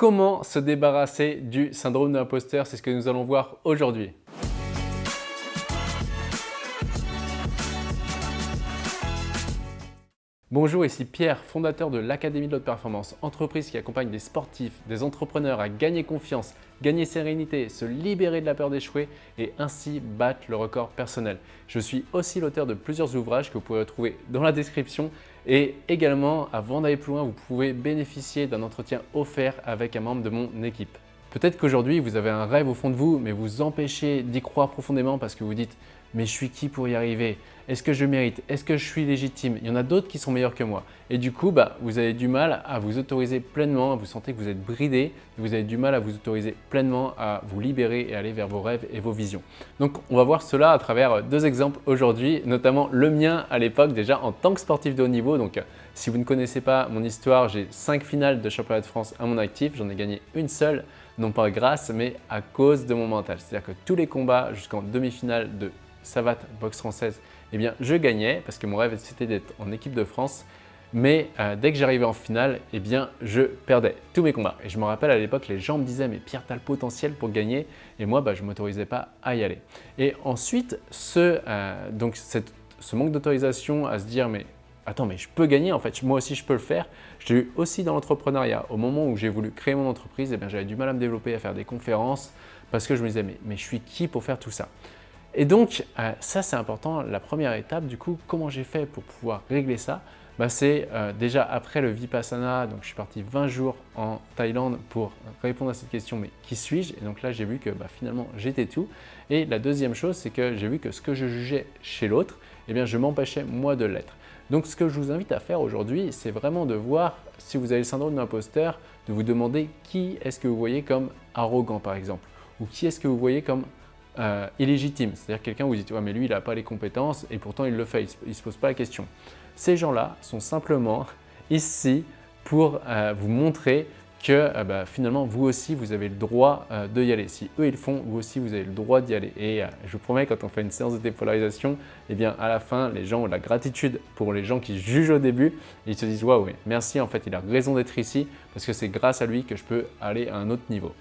Comment se débarrasser du syndrome de l'imposteur C'est ce que nous allons voir aujourd'hui. Bonjour, ici Pierre, fondateur de l'Académie de l'Haute Performance, entreprise qui accompagne des sportifs, des entrepreneurs à gagner confiance, gagner sérénité, se libérer de la peur d'échouer et ainsi battre le record personnel. Je suis aussi l'auteur de plusieurs ouvrages que vous pouvez retrouver dans la description et également, avant d'aller plus loin, vous pouvez bénéficier d'un entretien offert avec un membre de mon équipe. Peut-être qu'aujourd'hui, vous avez un rêve au fond de vous, mais vous empêchez d'y croire profondément parce que vous dites mais je suis qui pour y arriver? Est-ce que je mérite? Est-ce que je suis légitime? Il y en a d'autres qui sont meilleurs que moi. Et du coup, bah, vous avez du mal à vous autoriser pleinement, vous sentez que vous êtes bridé, vous avez du mal à vous autoriser pleinement à vous libérer et aller vers vos rêves et vos visions. Donc, on va voir cela à travers deux exemples aujourd'hui, notamment le mien à l'époque déjà en tant que sportif de haut niveau. Donc, si vous ne connaissez pas mon histoire, j'ai cinq finales de championnat de France à mon actif, j'en ai gagné une seule, non pas grâce, mais à cause de mon mental. C'est-à-dire que tous les combats jusqu'en demi-finale de savate boxe française, eh bien, je gagnais parce que mon rêve c'était d'être en équipe de France. Mais euh, dès que j'arrivais en finale, eh bien, je perdais tous mes combats. Et je me rappelle à l'époque, les gens me disaient « mais Pierre, tu as le potentiel pour gagner ». Et moi, bah, je ne m'autorisais pas à y aller. Et ensuite, ce, euh, donc ce manque d'autorisation à se dire « mais attends, mais je peux gagner en fait, moi aussi je peux le faire ». J'ai eu aussi dans l'entrepreneuriat, au moment où j'ai voulu créer mon entreprise, eh j'avais du mal à me développer, à faire des conférences parce que je me disais mais, mais je suis qui pour faire tout ça ?» Et donc, euh, ça c'est important, la première étape, du coup, comment j'ai fait pour pouvoir régler ça? Bah, C'est euh, déjà après le Vipassana, donc je suis parti 20 jours en Thaïlande pour répondre à cette question, mais qui suis-je? Et donc là, j'ai vu que bah, finalement, j'étais tout. Et la deuxième chose, c'est que j'ai vu que ce que je jugeais chez l'autre, eh bien, je m'empêchais moi de l'être. Donc, ce que je vous invite à faire aujourd'hui, c'est vraiment de voir, si vous avez le syndrome de l'imposteur, de vous demander qui est-ce que vous voyez comme arrogant, par exemple, ou qui est-ce que vous voyez comme euh, illégitime. C'est-à-dire quelqu'un vous dit ouais, mais lui il n'a pas les compétences et pourtant il le fait, il ne se pose pas la question. Ces gens-là sont simplement ici pour euh, vous montrer que euh, bah, finalement vous aussi vous avez le droit de y aller. Si eux ils le font, vous aussi vous avez le droit d'y aller. Et je vous promets quand on fait une séance de dépolarisation, eh bien à la fin les gens ont la gratitude pour les gens qui jugent au début ils se disent waouh merci en fait il a raison d'être ici parce que c'est grâce à lui que je peux aller à un autre niveau.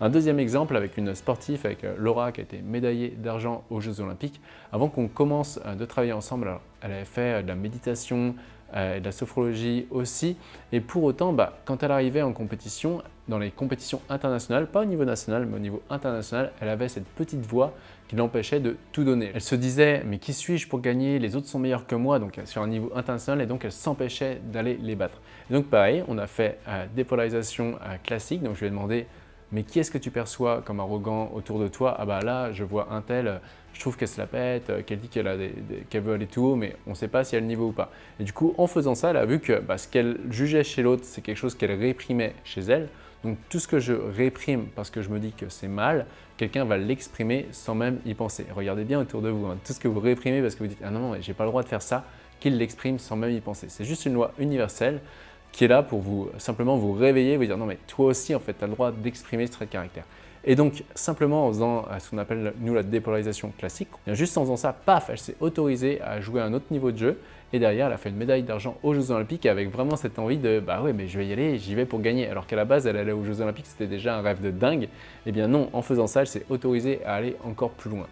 Un deuxième exemple avec une sportive, avec euh, Laura qui a été médaillée d'argent aux Jeux Olympiques. Avant qu'on commence euh, de travailler ensemble, elle avait fait euh, de la méditation, de la sophrologie aussi. Et pour autant, bah, quand elle arrivait en compétition, dans les compétitions internationales, pas au niveau national, mais au niveau international, elle avait cette petite voix qui l'empêchait de tout donner. Elle se disait « mais qui suis-je pour gagner? Les autres sont meilleurs que moi » donc sur un niveau international et donc elle s'empêchait d'aller les battre. donc pareil, on a fait des polarisations classiques, donc je lui ai demandé mais qui est-ce que tu perçois comme arrogant autour de toi? Ah bah là, je vois un tel, je trouve qu'elle se la pète, euh, qu'elle dit qu'elle veut aller tout haut, mais on ne sait pas si elle a le niveau ou pas. Et du coup, en faisant ça, elle a vu que bah, ce qu'elle jugeait chez l'autre, c'est quelque chose qu'elle réprimait chez elle. Donc tout ce que je réprime parce que je me dis que c'est mal, quelqu'un va l'exprimer sans même y penser. Regardez bien autour de vous, hein. tout ce que vous réprimez parce que vous dites « Ah non, non, j'ai pas le droit de faire ça », qu'il l'exprime sans même y penser. C'est juste une loi universelle qui est là pour vous simplement vous réveiller, vous dire non mais toi aussi en fait tu as le droit d'exprimer ce trait de caractère. Et donc simplement en faisant euh, ce qu'on appelle nous la dépolarisation classique, juste en faisant ça, paf, elle s'est autorisée à jouer à un autre niveau de jeu et derrière elle a fait une médaille d'argent aux Jeux Olympiques avec vraiment cette envie de bah ouais mais je vais y aller, j'y vais pour gagner alors qu'à la base elle allait aux Jeux Olympiques, c'était déjà un rêve de dingue. Eh bien non, en faisant ça, elle s'est autorisée à aller encore plus loin.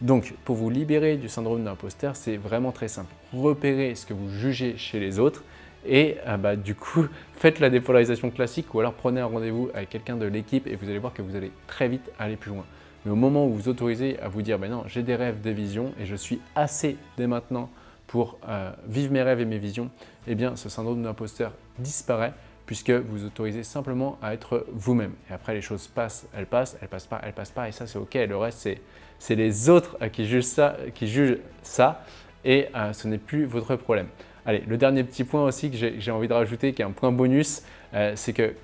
Donc, pour vous libérer du syndrome d'imposteur, c'est vraiment très simple. Repérez ce que vous jugez chez les autres et euh, bah, du coup, faites la dépolarisation classique ou alors prenez un rendez-vous avec quelqu'un de l'équipe et vous allez voir que vous allez très vite aller plus loin. Mais au moment où vous autorisez à vous dire ben non, j'ai des rêves, des visions et je suis assez dès maintenant pour euh, vivre mes rêves et mes visions, eh bien ce syndrome d'imposteur disparaît puisque vous autorisez simplement à être vous-même. Et après, les choses passent, elles passent, elles passent pas, elles passent pas, et ça, c'est OK. Le reste, c'est les autres qui jugent ça, qui jugent ça et euh, ce n'est plus votre problème. Allez, le dernier petit point aussi que j'ai envie de rajouter, qui est un point bonus, euh, c'est que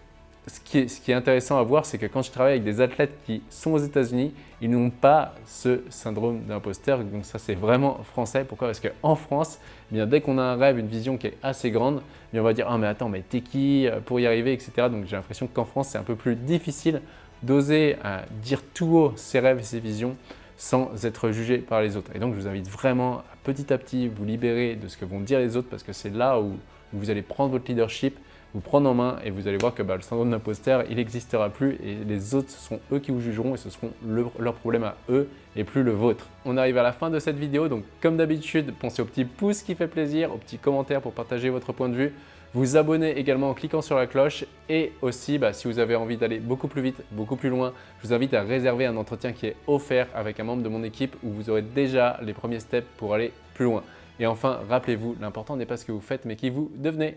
ce qui, est, intéressant à voir, c'est que quand je travaille avec des athlètes qui sont aux États-Unis, ils n'ont pas ce syndrome d'imposteur. Donc ça, c'est vraiment français. Pourquoi? Parce qu'en France, eh bien, dès qu'on a un rêve, une vision qui est assez grande, eh on va dire « Ah mais attends, mais t'es qui euh, pour y arriver ?» etc. Donc j'ai l'impression qu'en France, c'est un peu plus difficile d'oser euh, dire tout haut ses rêves et ses visions sans être jugé par les autres. Et donc, je vous invite vraiment à petit à petit vous libérer de ce que vont dire les autres parce que c'est là où vous allez prendre votre leadership vous prendre en main et vous allez voir que bah, le syndrome d'imposteur, il n'existera plus et les autres, ce seront eux qui vous jugeront et ce seront leurs problèmes à eux et plus le vôtre. On arrive à la fin de cette vidéo, donc comme d'habitude, pensez au petit pouce qui fait plaisir, au petit commentaire pour partager votre point de vue, vous abonner également en cliquant sur la cloche et aussi bah, si vous avez envie d'aller beaucoup plus vite, beaucoup plus loin, je vous invite à réserver un entretien qui est offert avec un membre de mon équipe où vous aurez déjà les premiers steps pour aller plus loin. Et enfin, rappelez-vous, l'important n'est pas ce que vous faites mais qui vous devenez.